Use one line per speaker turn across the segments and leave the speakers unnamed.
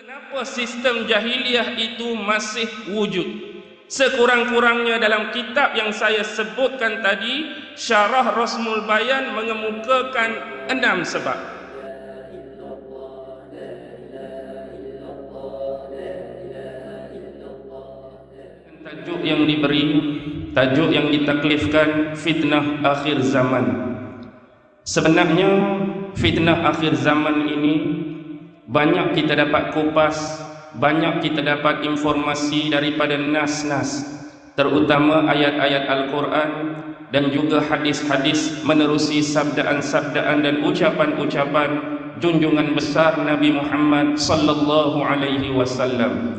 Kenapa sistem jahiliah itu masih wujud? Sekurang-kurangnya dalam kitab yang saya sebutkan tadi, Syarah Rasmul Bayan mengemukakan enam sebab. Tajuk yang diberi, tajuk yang ditaklifkan fitnah akhir zaman. Sebenarnya fitnah akhir zaman ini banyak kita dapat kupas, banyak kita dapat informasi daripada nas-nas, terutama ayat-ayat Al-Quran dan juga hadis-hadis menerusi sabdaan-sabdaan dan ucapan-ucapan junjungan besar Nabi Muhammad sallallahu alaihi wasallam.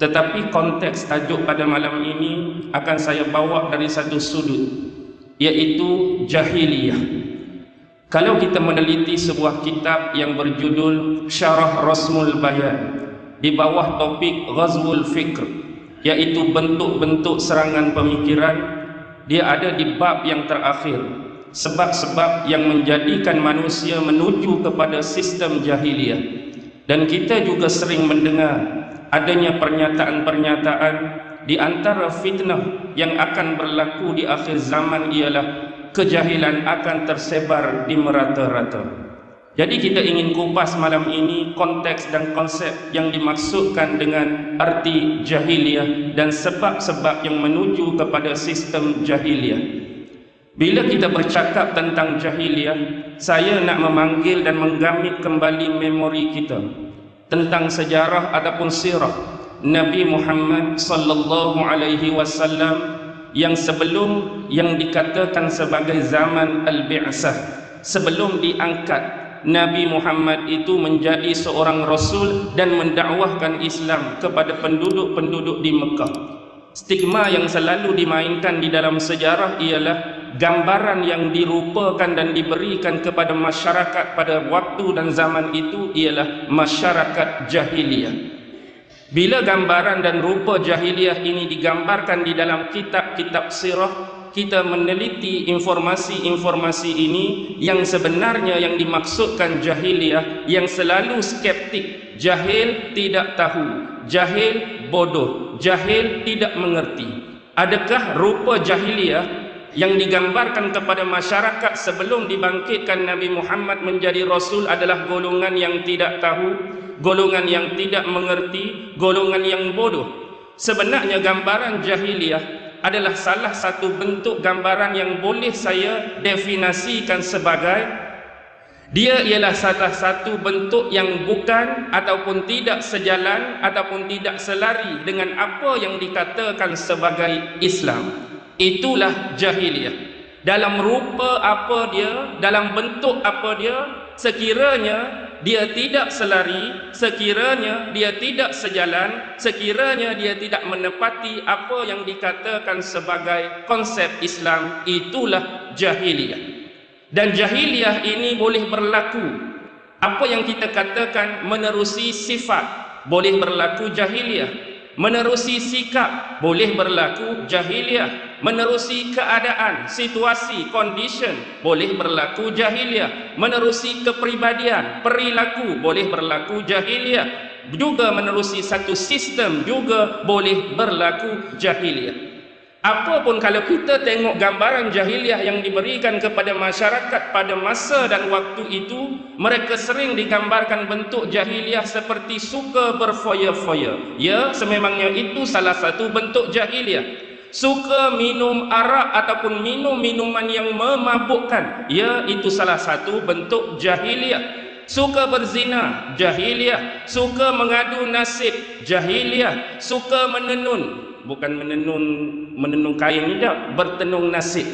Tetapi konteks tajuk pada malam ini akan saya bawa dari satu sudut iaitu jahiliyah. Kalau kita meneliti sebuah kitab yang berjudul Syarah Rasmul Bayan di bawah topik Ghazwul Fikr iaitu bentuk-bentuk serangan pemikiran dia ada di bab yang terakhir sebab-sebab yang menjadikan manusia menuju kepada sistem jahiliyah. Dan kita juga sering mendengar adanya pernyataan-pernyataan di antara fitnah yang akan berlaku di akhir zaman ialah kejahilan akan tersebar di merata-rata. Jadi kita ingin kupas malam ini konteks dan konsep yang dimaksudkan dengan arti jahiliyah dan sebab-sebab yang menuju kepada sistem jahiliyah. Bila kita bercakap tentang jahiliyah, saya nak memanggil dan menggamit kembali memori kita tentang sejarah ataupun sirah Nabi Muhammad sallallahu alaihi wasallam yang sebelum yang dikatakan sebagai zaman al-bi'sah sebelum diangkat Nabi Muhammad itu menjadi seorang rasul dan mendakwahkan Islam kepada penduduk-penduduk di Mekah stigma yang selalu dimainkan di dalam sejarah ialah gambaran yang dirupakan dan diberikan kepada masyarakat pada waktu dan zaman itu ialah masyarakat jahiliyah. Bila gambaran dan rupa jahiliyah ini digambarkan di dalam kitab-kitab sirah, kita meneliti informasi-informasi ini yang sebenarnya yang dimaksudkan jahiliyah yang selalu skeptik, jahil tidak tahu, jahil bodoh, jahil tidak mengerti. Adakah rupa jahiliyah yang digambarkan kepada masyarakat sebelum dibangkitkan Nabi Muhammad menjadi Rasul adalah golongan yang tidak tahu, golongan yang tidak mengerti, golongan yang bodoh. Sebenarnya gambaran jahiliyah adalah salah satu bentuk gambaran yang boleh saya definisikan sebagai dia ialah salah satu bentuk yang bukan ataupun tidak sejalan ataupun tidak selari dengan apa yang dikatakan sebagai Islam itulah jahiliyah dalam rupa apa dia dalam bentuk apa dia sekiranya dia tidak selari sekiranya dia tidak sejalan sekiranya dia tidak menepati apa yang dikatakan sebagai konsep Islam itulah jahiliyah. Dan jahiliyah ini boleh berlaku. Apa yang kita katakan menerusi sifat boleh berlaku jahiliyah menerusi sikap boleh berlaku jahiliah. Menerusi keadaan situasi condition boleh berlaku jahiliah. Menerusi kepribadian perilaku boleh berlaku jahiliah. Juga menerusi satu sistem juga boleh berlaku jahiliah Apapun kalau kita tengok gambaran jahiliah yang diberikan kepada masyarakat pada masa dan waktu itu, mereka sering digambarkan bentuk jahiliah seperti suka berfoya-foya. Ya, sememangnya itu salah satu bentuk jahiliah. Suka minum arak ataupun minum minuman yang memabukkan. Ya, itu salah satu bentuk jahiliah. Suka berzina, jahiliah. Suka mengadu nasib, jahiliah. Suka menenun, bukan menenun menenun kain tidak bertenung nasib.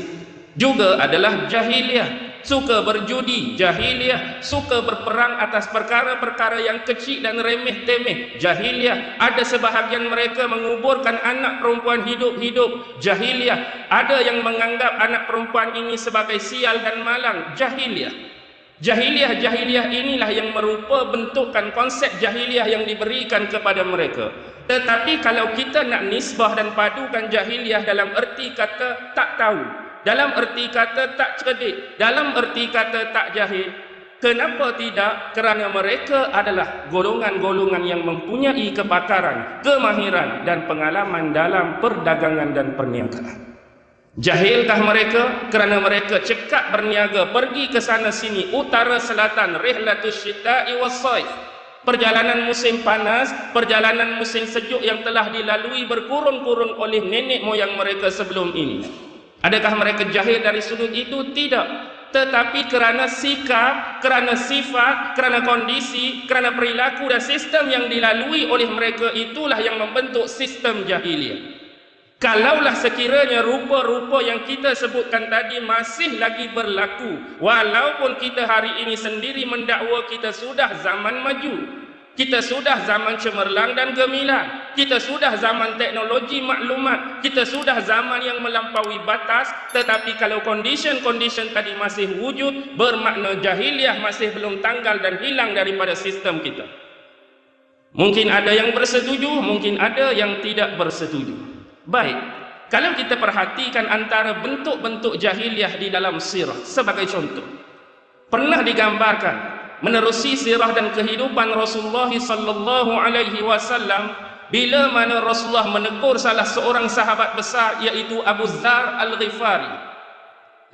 Juga adalah jahiliah. Suka berjudi jahiliah. Suka berperang atas perkara-perkara yang kecil dan remeh temeh jahiliah. Ada sebahagian mereka menguburkan anak perempuan hidup-hidup jahiliah. Ada yang menganggap anak perempuan ini sebagai sial dan malang jahiliah jahiliah-jahiliah inilah yang merupa bentukan konsep jahiliah yang diberikan kepada mereka tetapi kalau kita nak nisbah dan padukan jahiliah dalam erti kata tak tahu, dalam erti kata tak cerdik, dalam erti kata tak jahil, Kenapa tidak? Kerana mereka adalah golongan-golongan yang mempunyai kepakaran, kemahiran dan pengalaman dalam perdagangan dan perniagaan. Jahilkah mereka? Kerana mereka cekak berniaga pergi ke sana sini, utara selatan, rihlatus syita'i wassaif. Perjalanan musim panas, perjalanan musim sejuk yang telah dilalui berkurun-kurun oleh nenek moyang mereka sebelum ini. Adakah mereka jahil dari sudut itu? Tidak tetapi kerana sikap, kerana sifat, kerana kondisi, kerana perilaku dan sistem yang dilalui oleh mereka itulah yang membentuk sistem jahiliah. Kalaulah sekiranya rupa-rupa yang kita sebutkan tadi masih lagi berlaku, walaupun kita hari ini sendiri mendakwa kita sudah zaman maju, kita sudah zaman cemerlang dan gemilang. Kita sudah zaman teknologi maklumat. Kita sudah zaman yang melampaui batas. Tetapi kalau condition-condition tadi masih wujud, bermakna jahiliah masih belum tanggal dan hilang daripada sistem kita. Mungkin ada yang bersetuju, mungkin ada yang tidak bersetuju. Baik, kalau kita perhatikan antara bentuk-bentuk jahiliah di dalam sirah sebagai contoh. Pernah digambarkan menerusi sirah dan kehidupan Rasulullah sallallahu alaihi wasallam bila mana Rasulullah menegur salah seorang sahabat besar iaitu Abu Zar Al-Ghifari.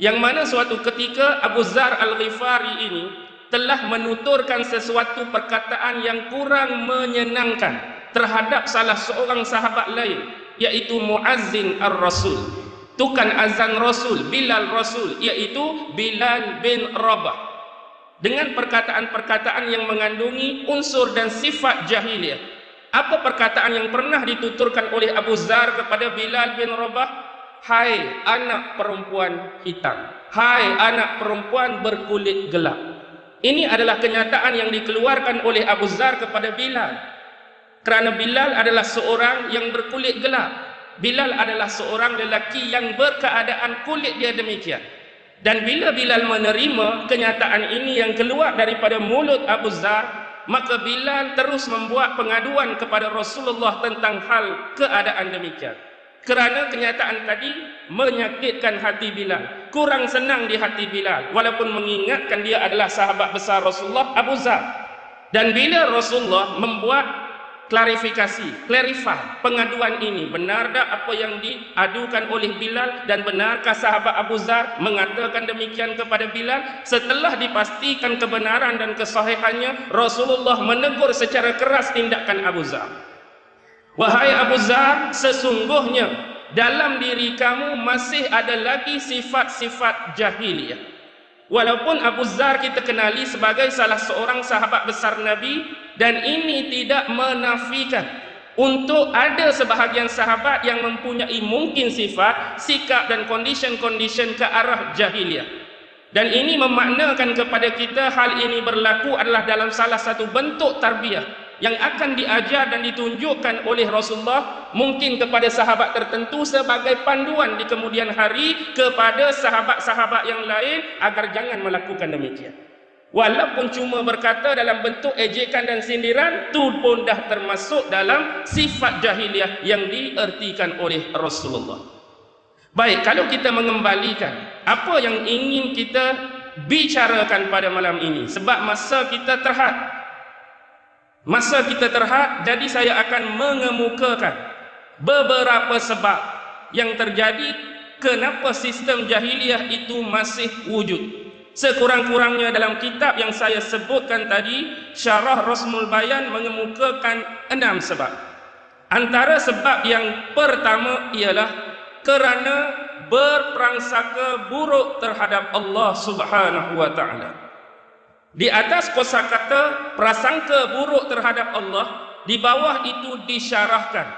Yang mana suatu ketika Abu Zar Al-Ghifari ini telah menuturkan sesuatu perkataan yang kurang menyenangkan terhadap salah seorang sahabat lain iaitu Muazzin Ar-Rasul tukan azan Rasul Bilal Rasul iaitu Bilal bin Rabah dengan perkataan-perkataan yang mengandungi unsur dan sifat jahiliyah. Apa perkataan yang pernah dituturkan oleh Abu Zar kepada Bilal bin Rabah? Hai anak perempuan hitam. Hai anak perempuan berkulit gelap. Ini adalah kenyataan yang dikeluarkan oleh Abu Zar kepada Bilal. Kerana Bilal adalah seorang yang berkulit gelap. Bilal adalah seorang lelaki yang berkeadaan kulit dia demikian. Dan bila Bilal menerima kenyataan ini yang keluar daripada mulut Abu Zar, maka Bilal terus membuat pengaduan kepada Rasulullah tentang hal keadaan demikian. Kerana kenyataan tadi menyakitkan hati Bilal. Kurang senang di hati Bilal. Walaupun mengingatkan dia adalah sahabat besar Rasulullah, Abu Zar. Dan bila Rasulullah membuat klarifikasi, clarify pengaduan ini. Benar tak apa yang diadukan oleh Bilal dan benarkah sahabat Abu Zar mengatakan demikian kepada Bilal? Setelah dipastikan kebenaran dan kesahihannya, Rasulullah menegur secara keras tindakan Abu Zar. Wahai Abu Zar, sesungguhnya dalam diri kamu masih ada lagi sifat-sifat jahiliyah. Walaupun Abu Zar kita kenali sebagai salah seorang sahabat besar Nabi dan ini tidak menafikan untuk ada sebahagian sahabat yang mempunyai mungkin sifat, sikap dan condition-condition ke arah jahiliah. Dan ini memaknakan kepada kita hal ini berlaku adalah dalam salah satu bentuk tarbiyah yang akan diajar dan ditunjukkan oleh Rasulullah mungkin kepada sahabat tertentu sebagai panduan di kemudian hari kepada sahabat-sahabat yang lain agar jangan melakukan demikian. Walaupun cuma berkata dalam bentuk ejekan dan sindiran, itu pun dah termasuk dalam sifat jahiliah yang diertikan oleh Rasulullah. Baik, kalau kita mengembalikan apa yang ingin kita bicarakan pada malam ini. Sebab masa kita terhad, Masa kita terhad, jadi saya akan mengemukakan beberapa sebab yang terjadi kenapa sistem jahiliah itu masih wujud. Sekurang-kurangnya dalam kitab yang saya sebutkan tadi, Syarah Rasmul Bayan mengemukakan enam sebab. Antara sebab yang pertama ialah kerana berprangsaka buruk terhadap Allah Subhanahu wa taala. Di atas kosakata prasangka buruk terhadap Allah, di bawah itu disyarahkan.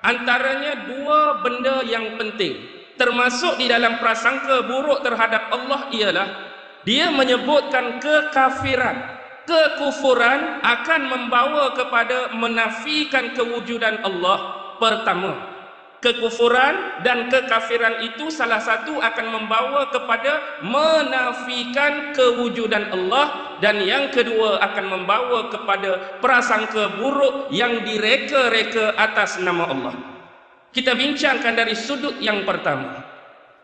Antaranya dua benda yang penting. Termasuk di dalam prasangka buruk terhadap Allah ialah dia menyebutkan kekafiran. Kekufuran akan membawa kepada menafikan kewujudan Allah pertama kekufuran dan kekafiran itu salah satu akan membawa kepada menafikan kewujudan Allah dan yang kedua akan membawa kepada prasangka buruk yang direka-reka atas nama Allah. Kita bincangkan dari sudut yang pertama.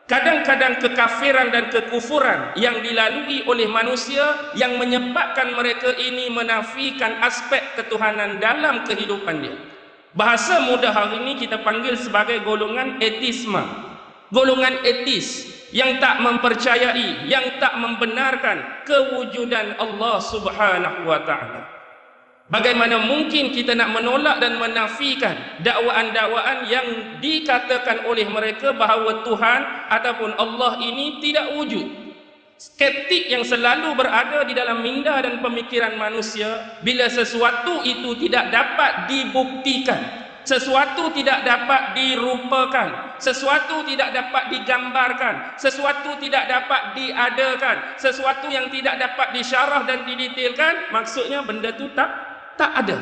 Kadang-kadang kekafiran dan kekufuran yang dilalui oleh manusia yang menyebabkan mereka ini menafikan aspek ketuhanan dalam kehidupan dia. Bahasa mudah hari ini kita panggil sebagai golongan etisme. Golongan etis yang tak mempercayai, yang tak membenarkan kewujudan Allah Subhanahu wa taala. Bagaimana mungkin kita nak menolak dan menafikan dakwaan-dakwaan yang dikatakan oleh mereka bahawa Tuhan ataupun Allah ini tidak wujud. Skeptik yang selalu berada di dalam minda dan pemikiran manusia bila sesuatu itu tidak dapat dibuktikan. Sesuatu tidak dapat dirupakan, sesuatu tidak dapat digambarkan, sesuatu tidak dapat diadakan, sesuatu yang tidak dapat disyarah dan didetailkan, maksudnya benda itu tak tak ada.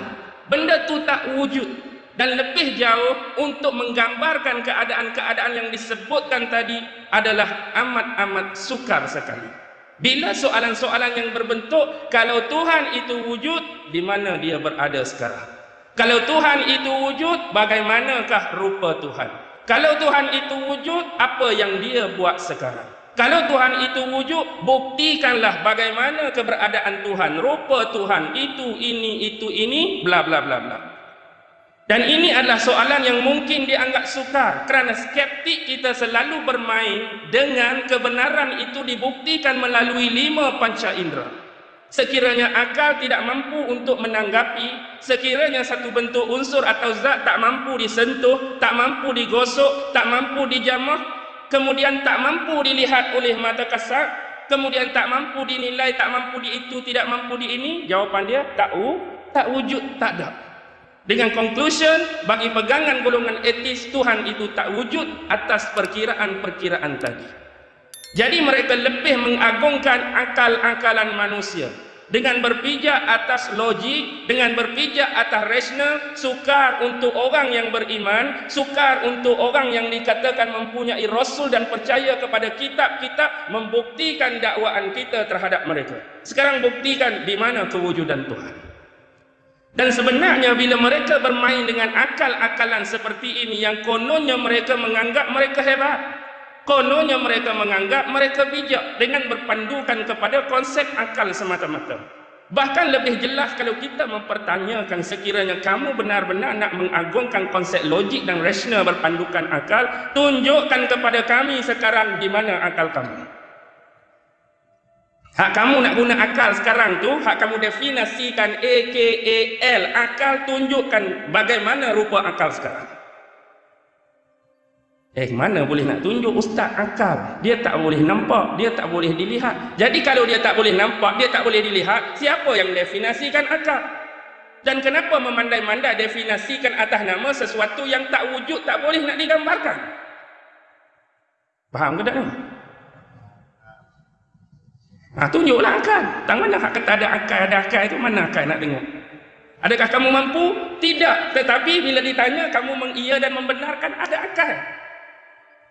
Benda tu tak wujud dan lebih jauh untuk menggambarkan keadaan-keadaan yang disebutkan tadi adalah amat-amat sukar sekali. Bila soalan-soalan yang berbentuk kalau Tuhan itu wujud, di mana dia berada sekarang? Kalau Tuhan itu wujud, bagaimanakah rupa Tuhan? Kalau Tuhan itu wujud, apa yang dia buat sekarang? Kalau Tuhan itu wujud, buktikanlah bagaimana keberadaan Tuhan, rupa Tuhan, itu, ini, itu, ini, bla bla bla bla. Dan ini adalah soalan yang mungkin dianggap sukar kerana skeptik kita selalu bermain dengan kebenaran itu dibuktikan melalui lima panca indera. Sekiranya akal tidak mampu untuk menanggapi, sekiranya satu bentuk unsur atau zat tak mampu disentuh, tak mampu digosok, tak mampu dijamah, kemudian tak mampu dilihat oleh mata kasar, kemudian tak mampu dinilai, tak mampu di itu, tidak mampu di ini, jawapan dia tak u, tak wujud, tak ada. Dengan conclusion, bagi pegangan golongan etis, Tuhan itu tak wujud atas perkiraan-perkiraan tadi. Jadi mereka lebih mengagungkan akal-akalan manusia dengan berpijak atas logik, dengan berpijak atas rasional, sukar untuk orang yang beriman, sukar untuk orang yang dikatakan mempunyai rasul dan percaya kepada kitab-kitab membuktikan dakwaan kita terhadap mereka. Sekarang buktikan di mana kewujudan Tuhan. Dan sebenarnya bila mereka bermain dengan akal-akalan seperti ini yang kononnya mereka menganggap mereka hebat, Kononnya mereka menganggap mereka bijak dengan berpandukan kepada konsep akal semata-mata. Bahkan lebih jelas kalau kita mempertanyakan sekiranya kamu benar-benar nak mengagungkan konsep logik dan rasional berpandukan akal, tunjukkan kepada kami sekarang di mana akal kamu. Hak kamu nak guna akal sekarang tu, hak kamu definasikan AKAL, akal tunjukkan bagaimana rupa akal sekarang. Eh mana boleh nak tunjuk ustaz akal? Dia tak boleh nampak Dia tak boleh dilihat. Jadi kalau dia tak boleh nampak Dia tak boleh dilihat Siapa yang definasikan akal? Dan kenapa memandai-mandai definasikan atas nama Sesuatu yang tak wujud Tak boleh nak digambarkan? Faham ke tak ni? Ha, tunjuklah akal. Tak mana hak kata ada akal Ada akal itu mana akal nak dengar Adakah kamu mampu? Tidak. Tetapi bila ditanya Kamu mengiya dan membenarkan Ada akal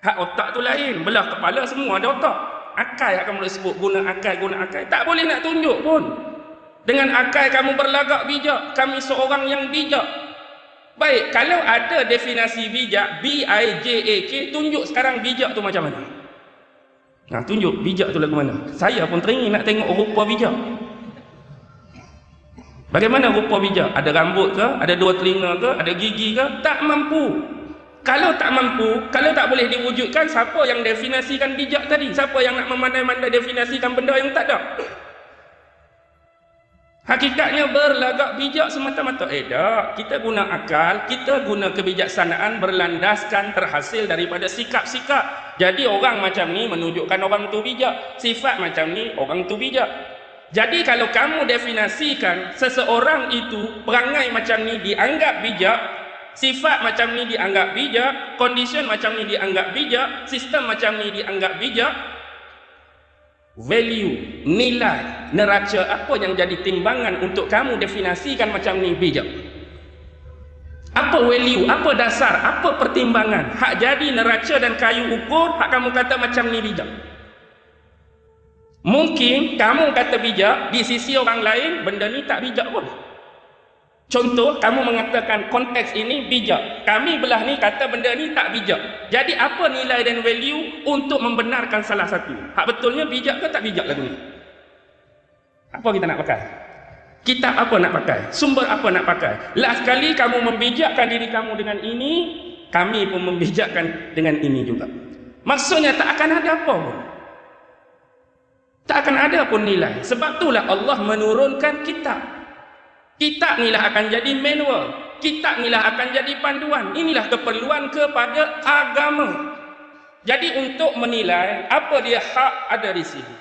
Hak otak tu lain. Belah kepala semua ada otak. Akal yang kamu sebut. Guna akal, guna akal. Tak boleh nak tunjuk pun. Dengan akal kamu berlagak bijak. Kami seorang yang bijak. Baik, kalau ada definasi bijak, B-I-J-A-K, tunjuk sekarang bijak tu macam mana? Nah, tunjuk bijak tu lagu mana? Saya pun teringin nak tengok rupa bijak. Bagaimana rupa bijak? Ada rambut ke? Ada dua telinga ke? Ada gigi ke? Tak mampu. Kalau tak mampu, kalau tak boleh diwujudkan, siapa yang definasikan bijak tadi? Siapa yang nak memandai-mandai definasikan benda yang tak ada? Hakikatnya berlagak bijak semata-mata. Eh tak, kita guna akal, kita guna kebijaksanaan berlandaskan terhasil daripada sikap-sikap. Jadi orang macam ni menunjukkan orang tu bijak. Sifat macam ni, orang tu bijak. Jadi kalau kamu definasikan seseorang itu perangai macam ni dianggap bijak, Sifat macam ni dianggap bijak, condition macam ni dianggap bijak, sistem macam ni dianggap bijak. Value, nilai, neraca apa yang jadi timbangan untuk kamu definasikan macam ni bijak? Apa value, apa dasar, apa pertimbangan? Hak jadi neraca dan kayu ukur, hak kamu kata macam ni bijak. Mungkin kamu kata bijak, di sisi orang lain benda ni tak bijak pun. Contoh, kamu mengatakan konteks ini bijak. Kami belah ni kata benda ni tak bijak. Jadi apa nilai dan value untuk membenarkan salah satu? Hak betulnya bijak ke tak bijak lagu ni? Apa kita nak pakai? Kitab apa nak pakai? Sumber apa nak pakai? Last sekali kamu membijakkan diri kamu dengan ini, kami pun membijakkan dengan ini juga. Maksudnya tak akan ada apa pun. Tak akan ada pun nilai. Sebab itulah Allah menurunkan kitab. Kitab inilah akan jadi manual. Kitab inilah akan jadi panduan. Inilah keperluan kepada agama. Jadi untuk menilai apa dia hak ada di sini.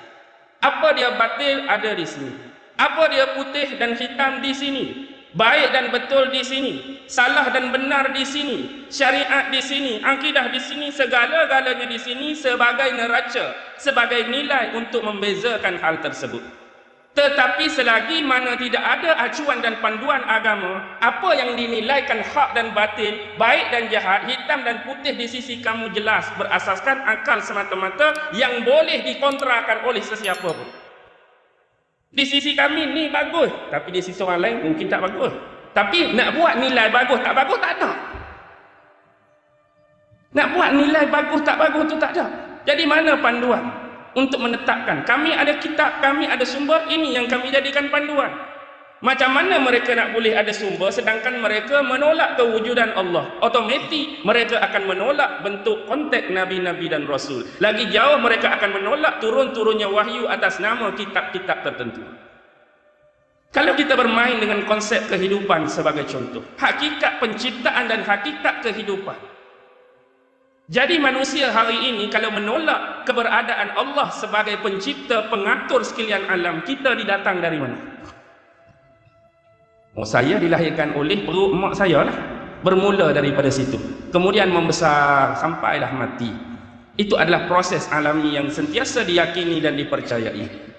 Apa dia batil ada di sini. Apa dia putih dan hitam di sini. Baik dan betul di sini. Salah dan benar di sini. Syariat di sini. Akidah di sini. Segala-galanya di sini sebagai neraca. Sebagai nilai untuk membezakan hal tersebut. Tetapi selagi mana tidak ada acuan dan panduan agama, apa yang dinilaikan hak dan batin, baik dan jahat, hitam dan putih di sisi kamu jelas berasaskan akal semata-mata yang boleh dikontrakan oleh sesiapa pun. Di sisi kami ni bagus, tapi di sisi orang lain mungkin tak bagus. Tapi nak buat nilai bagus tak bagus tak ada. Nak buat nilai bagus tak bagus tu tak ada. Jadi mana panduan? Untuk menetapkan. Kami ada kitab, kami ada sumber ini yang kami jadikan panduan. Macam mana mereka nak boleh ada sumber sedangkan mereka menolak kewujudan Allah? Otomatik mereka akan menolak bentuk kontak Nabi-Nabi dan Rasul. Lagi jauh mereka akan menolak turun-turunnya wahyu atas nama kitab-kitab tertentu. Kalau kita bermain dengan konsep kehidupan sebagai contoh hakikat penciptaan dan hakikat kehidupan jadi manusia hari ini kalau menolak keberadaan Allah sebagai pencipta pengatur sekalian alam, kita didatang dari mana? Oh, saya dilahirkan oleh perut mak saya lah. Bermula daripada situ. Kemudian membesar sampailah mati. Itu adalah proses alami yang sentiasa diyakini dan dipercayai.